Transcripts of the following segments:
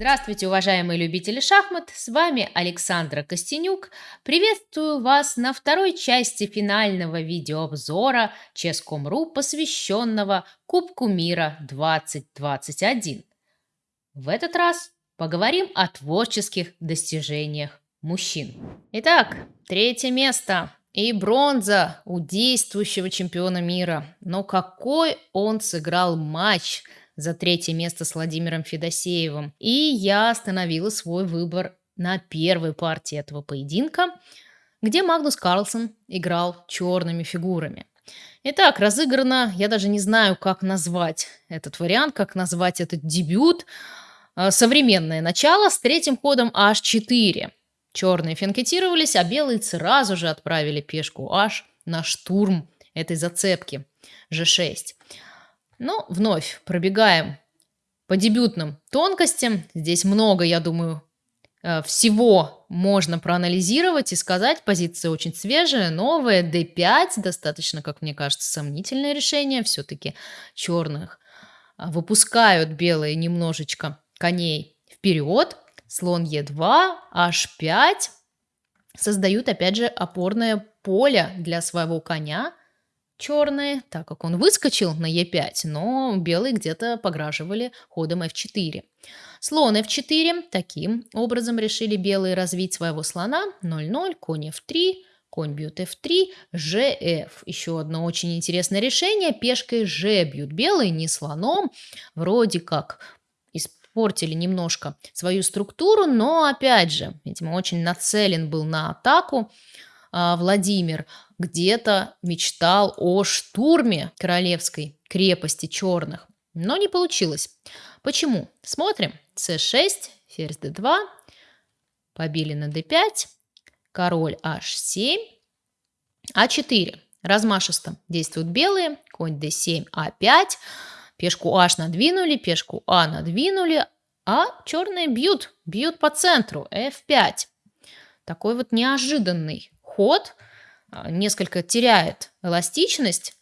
Здравствуйте, уважаемые любители шахмат! С вами Александра Костенюк. Приветствую вас на второй части финального видеообзора Ческом.ру, посвященного Кубку мира 2021. В этот раз поговорим о творческих достижениях мужчин. Итак, третье место и бронза у действующего чемпиона мира. Но какой он сыграл матч – за третье место с Владимиром Федосеевым. И я остановила свой выбор на первой партии этого поединка, где Магнус Карлсон играл черными фигурами. Итак, разыграно, я даже не знаю, как назвать этот вариант, как назвать этот дебют. А, современное начало с третьим ходом H4. Черные финкетировались, а белые сразу же отправили пешку H на штурм этой зацепки G6. Но вновь пробегаем по дебютным тонкостям. Здесь много, я думаю, э, всего можно проанализировать и сказать. Позиция очень свежая, новая. D5 достаточно, как мне кажется, сомнительное решение. Все-таки черных а, выпускают белые немножечко коней вперед. Слон Е2, H5 создают, опять же, опорное поле для своего коня черные, так как он выскочил на Е5, но белые где-то пограживали ходом F4. Слон F4. Таким образом решили белые развить своего слона. 0-0, конь F3, конь бьет F3, GF. Еще одно очень интересное решение. Пешкой G бьют белые, не слоном. Вроде как испортили немножко свою структуру, но опять же, видимо, очень нацелен был на атаку. А, Владимир где-то мечтал о штурме королевской крепости черных, но не получилось. Почему? Смотрим. c6, ферзь d2, побили на d5, король h7, а4. Размашисто действуют белые, конь d7, а5, пешку h надвинули, пешку а надвинули, а черные бьют, бьют по центру, f5. Такой вот неожиданный ход а, несколько теряет эластичность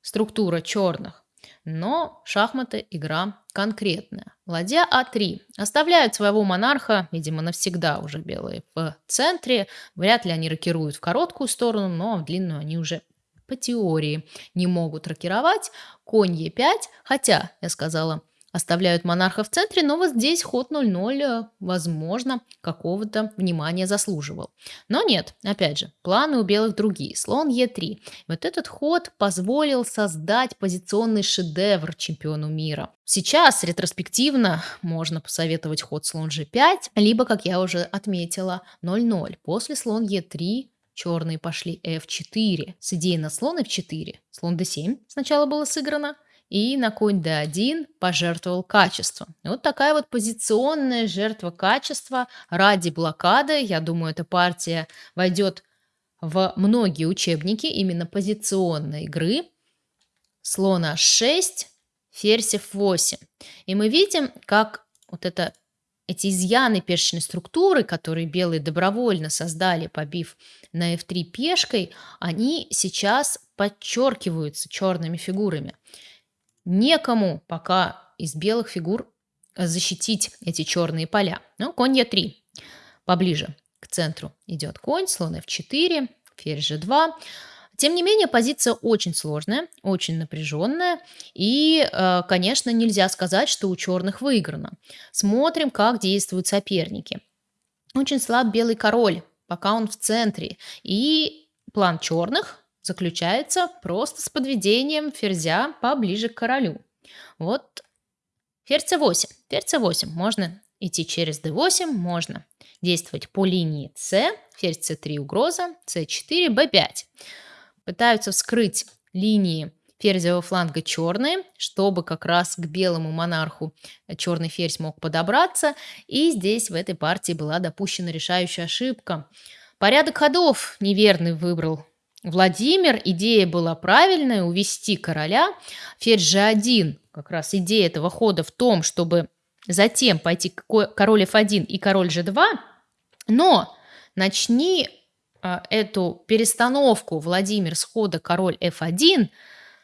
структура черных, но шахматы игра конкретная. Ладья А3. Оставляют своего монарха, видимо, навсегда уже белые в центре. Вряд ли они рокируют в короткую сторону, но в длинную они уже по теории не могут рокировать. Конь Е5, хотя, я сказала, оставляют монарха в центре, но вот здесь ход 0-0, э, возможно, какого-то внимания заслуживал. Но нет, опять же, планы у белых другие. Слон Е3. Вот этот ход позволил создать позиционный шедевр чемпиону мира. Сейчас ретроспективно можно посоветовать ход слон G5, либо, как я уже отметила, 0-0. После слон Е3 черные пошли F4 с идеей на слон F4. Слон D7 сначала было сыграно, и на конь d1 пожертвовал качеством. вот такая вот позиционная жертва качества ради блокады. Я думаю, эта партия войдет в многие учебники именно позиционной игры. Слон h6, ферзь f8. И мы видим, как вот это эти изъяны пешечной структуры, которые белые добровольно создали, побив на f3 пешкой, они сейчас подчеркиваются черными фигурами некому пока из белых фигур защитить эти черные поля. Ну, конь Е3 поближе к центру идет конь, слон F4, ферзь G2. Тем не менее, позиция очень сложная, очень напряженная, и, э, конечно, нельзя сказать, что у черных выиграно. Смотрим, как действуют соперники. Очень слаб белый король, пока он в центре, и план черных заключается просто с подведением ферзя поближе к королю. Вот ферзь c8. Ферзь c8. Можно идти через d8, можно действовать по линии c. Ферзь c3 угроза, c4, b5. Пытаются вскрыть линии ферзевого фланга черные, чтобы как раз к белому монарху черный ферзь мог подобраться. И здесь в этой партии была допущена решающая ошибка. Порядок ходов неверный выбрал Владимир, идея была правильная, увести короля. Ферзь G1, как раз идея этого хода в том, чтобы затем пойти король F1 и король G2, но начни а, эту перестановку Владимир с хода король F1,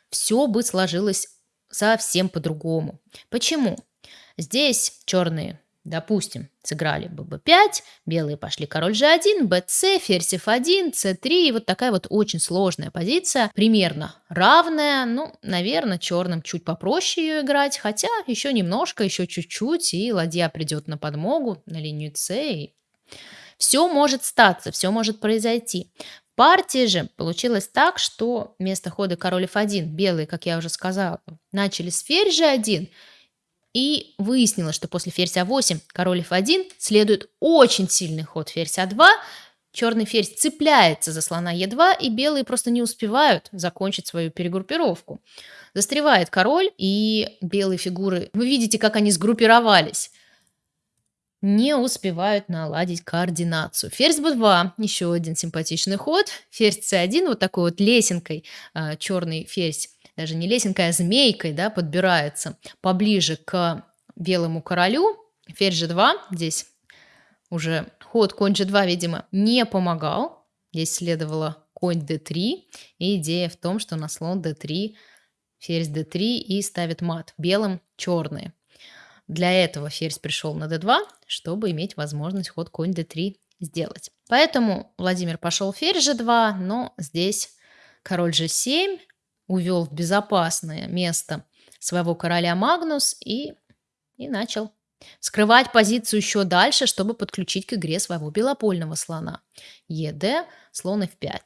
все бы сложилось совсем по-другому. Почему? Здесь черные Допустим, сыграли бы b5, белые пошли король g1, bc, ферзь f1, c3. И вот такая вот очень сложная позиция, примерно равная. Ну, наверное, черным чуть попроще ее играть, хотя еще немножко, еще чуть-чуть, и ладья придет на подмогу, на линию c. И все может статься, все может произойти. В партии же получилось так, что вместо хода король f1 белые, как я уже сказала, начали с ферзь g1, и выяснилось, что после ферзь а8, король f1 следует очень сильный ход ферзь а2, черный ферзь цепляется за слона е2, и белые просто не успевают закончить свою перегруппировку. Застревает король, и белые фигуры, вы видите, как они сгруппировались, не успевают наладить координацию. Ферзь b2, еще один симпатичный ход. Ферзь c1, вот такой вот лесенкой, а, черный ферзь даже не лесенкой, а змейкой, да, подбирается поближе к белому королю. Ферзь g2, здесь уже ход конь g2, видимо, не помогал. Здесь следовало конь d3, и идея в том, что на слон d3 ферзь d3 и ставит мат. Белым черные. Для этого ферзь пришел на d2, чтобы иметь возможность ход конь d3 сделать. Поэтому Владимир пошел ферзь g2, но здесь король g7, увел в безопасное место своего короля Магнус и, и начал скрывать позицию еще дальше, чтобы подключить к игре своего белопольного слона. ЕД, слон f5.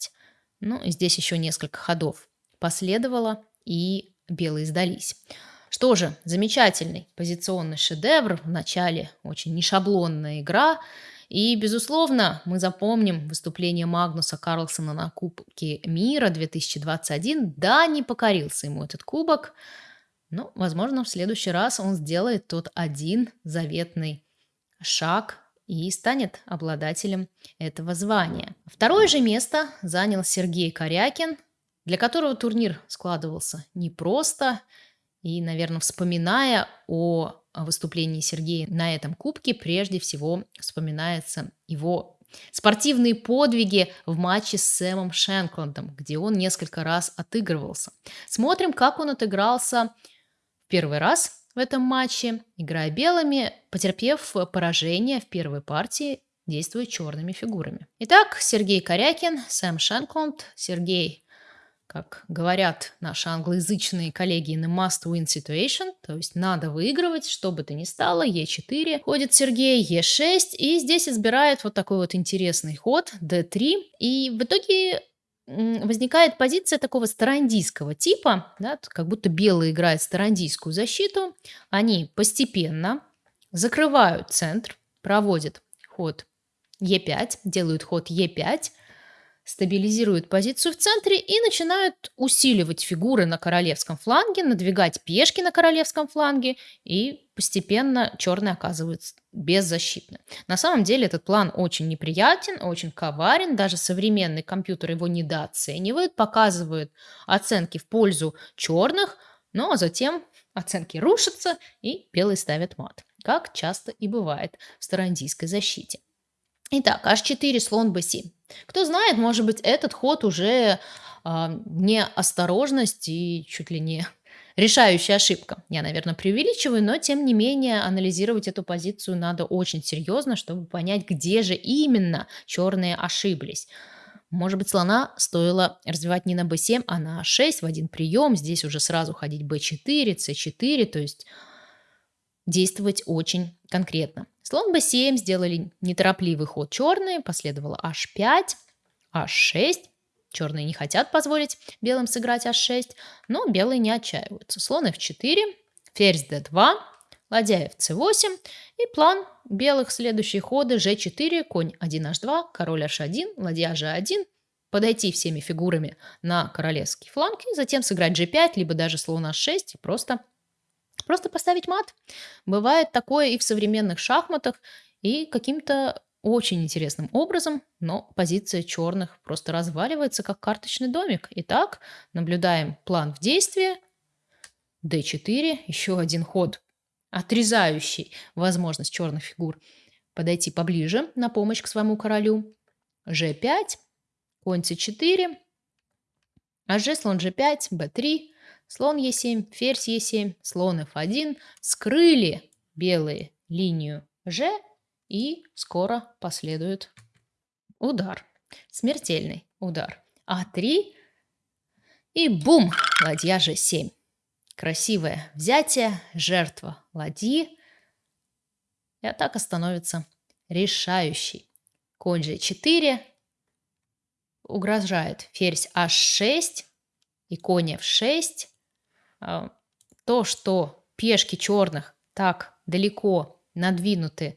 Ну, и здесь еще несколько ходов последовало, и белые сдались. Что же, замечательный позиционный шедевр. В начале очень нешаблонная игра. И, безусловно, мы запомним выступление Магнуса Карлсона на Кубке мира 2021. Да, не покорился ему этот кубок, но, возможно, в следующий раз он сделает тот один заветный шаг и станет обладателем этого звания. Второе же место занял Сергей Корякин, для которого турнир складывался непросто. И, наверное, вспоминая о выступлении Сергея на этом кубке, прежде всего вспоминается его спортивные подвиги в матче с Сэмом Шенкландом, где он несколько раз отыгрывался. Смотрим, как он отыгрался в первый раз в этом матче, играя белыми, потерпев поражение в первой партии, действуя черными фигурами. Итак, Сергей Корякин, Сэм Шенкланд, Сергей как говорят наши англоязычные коллеги, in a must-win situation, то есть надо выигрывать, что бы то ни стало, Е4, ходит Сергей, Е6, и здесь избирает вот такой вот интересный ход, d3, и в итоге возникает позиция такого старандийского типа, да, как будто белые играют старандийскую защиту, они постепенно закрывают центр, проводят ход Е5, делают ход Е5, стабилизируют позицию в центре и начинают усиливать фигуры на королевском фланге, надвигать пешки на королевском фланге, и постепенно черные оказываются беззащитны. На самом деле этот план очень неприятен, очень коварен, даже современный компьютер его недооценивает, показывает оценки в пользу черных, но затем оценки рушатся и белые ставят мат, как часто и бывает в старандийской защите. Итак, h4, слон b7. Кто знает, может быть, этот ход уже э, неосторожность и чуть ли не решающая ошибка. Я, наверное, преувеличиваю, но тем не менее анализировать эту позицию надо очень серьезно, чтобы понять, где же именно черные ошиблись. Может быть, слона стоило развивать не на b7, а на a6 в один прием. Здесь уже сразу ходить b4, c4, то есть действовать очень конкретно. Слон b7 сделали неторопливый ход черные, последовало h5, h6. Черные не хотят позволить белым сыграть h6, но белые не отчаиваются. Слон f4, ферзь d2, ладья fc8 и план белых следующие ходы g4, конь 1h2, король h1, ладья g1, подойти всеми фигурами на королевский фланг и затем сыграть g5, либо даже слон h6 и просто Просто поставить мат. Бывает такое и в современных шахматах, и каким-то очень интересным образом, но позиция черных просто разваливается, как карточный домик. Итак, наблюдаем план в действии. d4, еще один ход, отрезающий возможность черных фигур подойти поближе на помощь к своему королю. g5, конь c4, а g, слон g5, b3, Слон Е7, ферзь Е7, слон F1. Скрыли белые линию Ж и скоро последует удар. Смертельный удар. А3 и бум! Ладья Ж7. Красивое взятие, жертва ладьи. И атака становится решающей. Конь G4 угрожает ферзь H6 и конь F6. А, то, что пешки черных так далеко надвинуты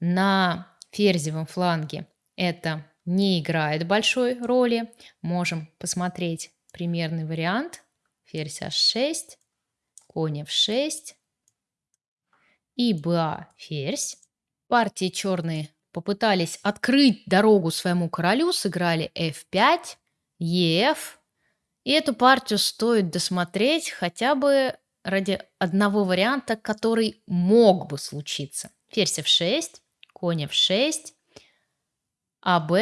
на ферзевом фланге, это не играет большой роли. Можем посмотреть примерный вариант. Ферзь H6, конь F6 и БА ферзь. Партии черные попытались открыть дорогу своему королю, сыграли f5, ef. И эту партию стоит досмотреть хотя бы ради одного варианта, который мог бы случиться. Ферзь f6, конь f6, АБ,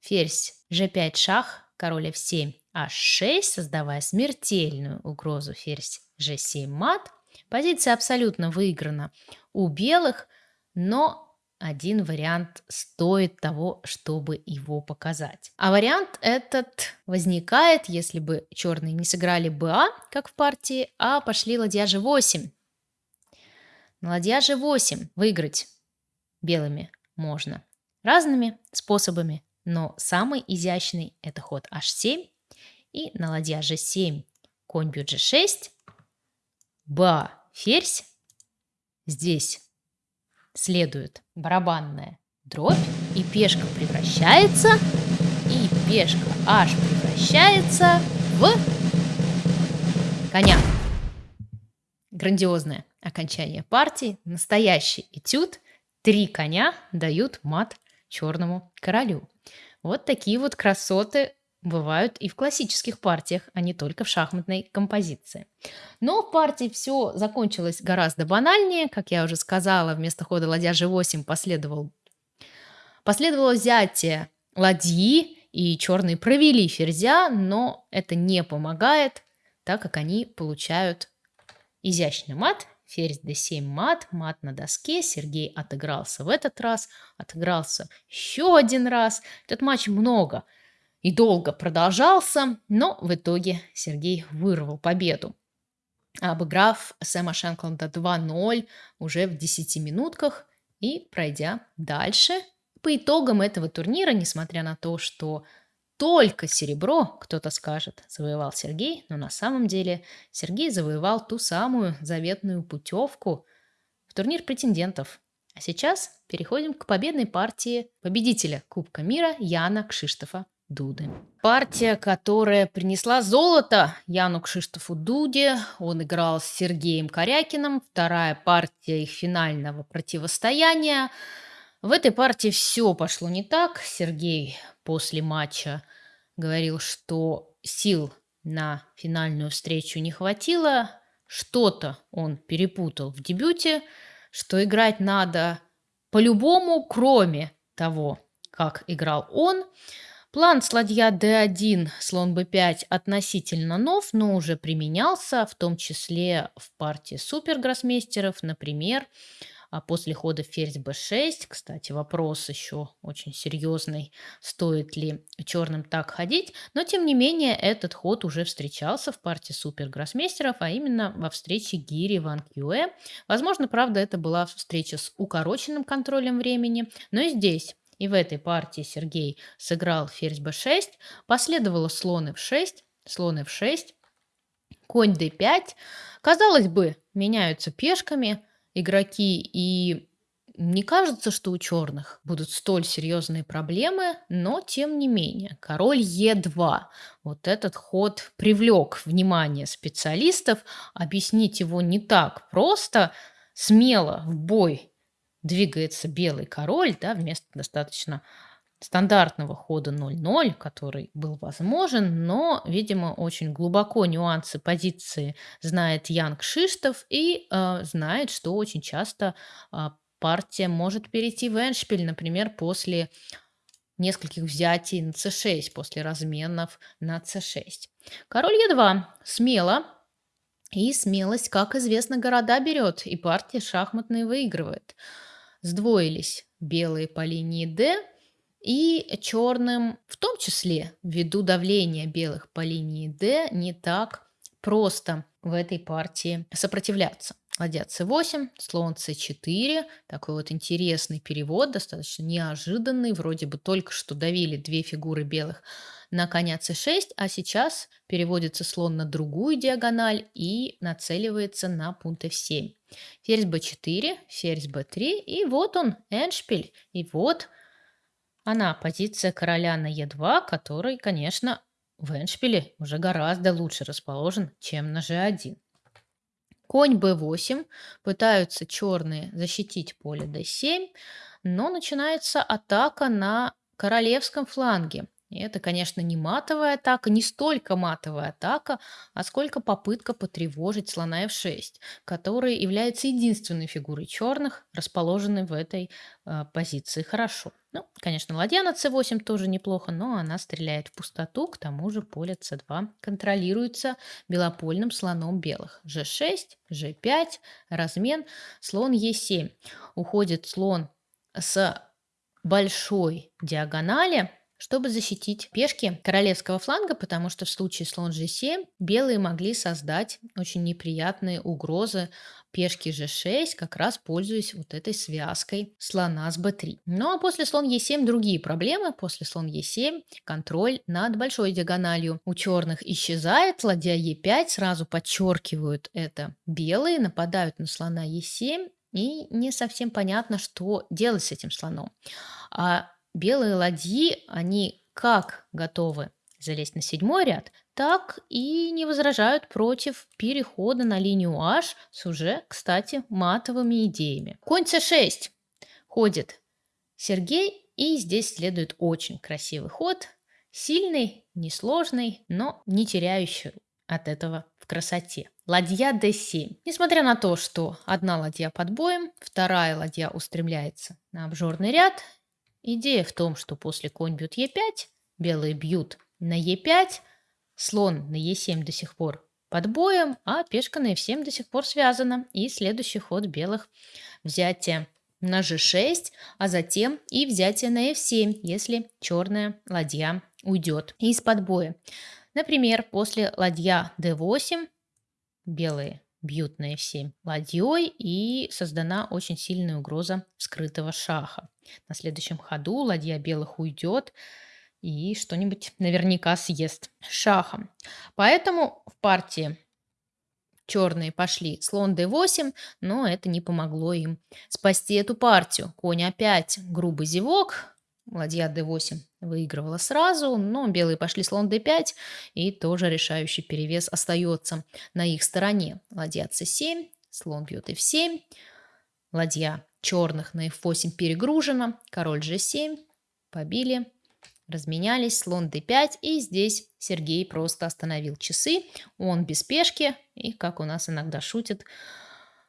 ферзь g5 шах, король f7, h6, создавая смертельную угрозу ферзь g7 мат. Позиция абсолютно выиграна у белых, но один вариант стоит того, чтобы его показать. А вариант этот возникает, если бы черные не сыграли БА, как в партии, а пошли ладья G8. На ладья G8 выиграть белыми можно разными способами, но самый изящный это ход H7 и на ладья G7 конь бьет G6, БА ферзь, здесь следует барабанная дробь, и пешка превращается, и пешка аж превращается в коня. Грандиозное окончание партии, настоящий этюд. Три коня дают мат черному королю. Вот такие вот красоты бывают и в классических партиях, а не только в шахматной композиции. Но в партии все закончилось гораздо банальнее. Как я уже сказала, вместо хода ладья g8 последовал, последовало взятие ладьи, и черные провели ферзя, но это не помогает, так как они получают изящный мат, ферзь d7 мат, мат на доске, Сергей отыгрался в этот раз, отыгрался еще один раз. Этот матч много – и долго продолжался, но в итоге Сергей вырвал победу, обыграв Сэма Шенкланда 2-0 уже в 10 минутках и пройдя дальше. По итогам этого турнира, несмотря на то, что только серебро, кто-то скажет, завоевал Сергей, но на самом деле Сергей завоевал ту самую заветную путевку в турнир претендентов. А сейчас переходим к победной партии победителя Кубка мира Яна Кшиштофа Дуды. Партия, которая принесла золото Яну Кшиштофу Дуде. Он играл с Сергеем Корякиным. Вторая партия их финального противостояния. В этой партии все пошло не так. Сергей после матча говорил, что сил на финальную встречу не хватило. Что-то он перепутал в дебюте, что играть надо по-любому, кроме того, как играл он. План с ладья d1, слон b5 относительно нов, но уже применялся, в том числе в партии супергроссмейстеров, например, а после хода ферзь b6. Кстати, вопрос еще очень серьезный, стоит ли черным так ходить. Но, тем не менее, этот ход уже встречался в партии супергроссмейстеров, а именно во встрече Гири Ван Кьюэ. Возможно, правда, это была встреча с укороченным контролем времени, но и здесь и в этой партии Сергей сыграл ферзь b6, последовало слон f6, слон f6, конь d5. Казалось бы, меняются пешками игроки, и не кажется, что у черных будут столь серьезные проблемы, но тем не менее. Король Е2. Вот этот ход привлек внимание специалистов. Объяснить его не так просто. Смело в бой двигается белый король, да, вместо достаточно стандартного хода 0-0, который был возможен, но, видимо, очень глубоко нюансы позиции знает Янг Шиштов и э, знает, что очень часто э, партия может перейти в эншпиль, например, после нескольких взятий на c6, после разменов на c6. Король e2 смело, и смелость, как известно, города берет, и партия шахматные выигрывает. Сдвоились белые по линии D, и черным, в том числе, ввиду давления белых по линии D, не так просто в этой партии сопротивляться. Ладья c8, слон c4. Такой вот интересный перевод, достаточно неожиданный. Вроде бы только что давили две фигуры белых на коня c6, а сейчас переводится слон на другую диагональ и нацеливается на пункт f7. Ферзь b4, ферзь b3, и вот он, эндшпиль. И вот она, позиция короля на e2, который, конечно, в эндшпиле уже гораздо лучше расположен, чем на g1. Конь b8, пытаются черные защитить поле d7, но начинается атака на королевском фланге. И это, конечно, не матовая атака, не столько матовая атака, а сколько попытка потревожить слона f6, который является единственной фигурой черных, расположенной в этой э, позиции хорошо. Ну, конечно, ладья на c8 тоже неплохо, но она стреляет в пустоту, к тому же поле c2 контролируется белопольным слоном белых. g6, g5, размен, слон e7. Уходит слон с большой диагонали, чтобы защитить пешки королевского фланга, потому что в случае слон g7 белые могли создать очень неприятные угрозы пешки g6, как раз пользуясь вот этой связкой слона с b3. Ну а после слон e7 другие проблемы. После слон e7 контроль над большой диагональю у черных исчезает. Ладья e5 сразу подчеркивают это белые, нападают на слона e7 и не совсем понятно, что делать с этим слоном. А белые ладьи, они как готовы залезть на седьмой ряд, так и не возражают против перехода на линию H с уже, кстати, матовыми идеями. Конь c6 ходит Сергей, и здесь следует очень красивый ход, сильный, несложный, но не теряющий от этого в красоте. Ладья d7. Несмотря на то, что одна ладья под боем, вторая ладья устремляется на обжорный ряд, Идея в том, что после конь бьет Е5, белые бьют на Е5, слон на Е7 до сих пор под боем, а пешка на F7 до сих пор связана. И следующий ход белых взятие на G6, а затем и взятие на F7, если черная ладья уйдет из-под боя. Например, после ладья D8 белые бьют на f7 ладьей и создана очень сильная угроза скрытого шаха. На следующем ходу ладья белых уйдет и что-нибудь наверняка съест шахом. Поэтому в партии черные пошли слон d8, но это не помогло им спасти эту партию. Конь опять грубый зевок, ладья d8 выигрывала сразу, но белые пошли слон d5, и тоже решающий перевес остается на их стороне. Ладья c7, слон бьет f7, ладья черных на f8 перегружена, король g7, побили, разменялись, слон d5, и здесь Сергей просто остановил часы, он без пешки, и, как у нас иногда шутят,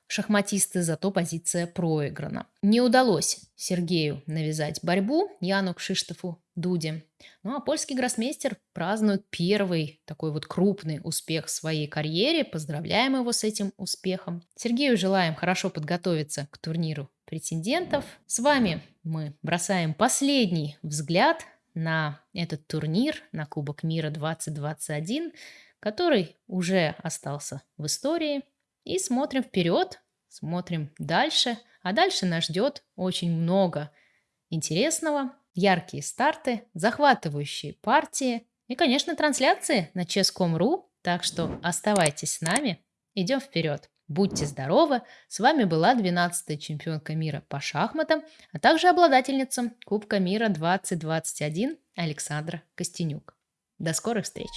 шахматисты, зато позиция проиграна. Не удалось Сергею навязать борьбу Яну Кшиштофу Дуде. Ну а польский гроссмейстер празднует первый такой вот крупный успех в своей карьере. Поздравляем его с этим успехом. Сергею желаем хорошо подготовиться к турниру претендентов. С вами мы бросаем последний взгляд на этот турнир, на Кубок мира 2021, который уже остался в истории. И смотрим вперед, смотрим дальше. А дальше нас ждет очень много интересного, яркие старты, захватывающие партии и, конечно, трансляции на chess.com.ru. Так что оставайтесь с нами, идем вперед. Будьте здоровы! С вами была 12-я чемпионка мира по шахматам, а также обладательница Кубка мира 2021 Александра Костенюк. До скорых встреч!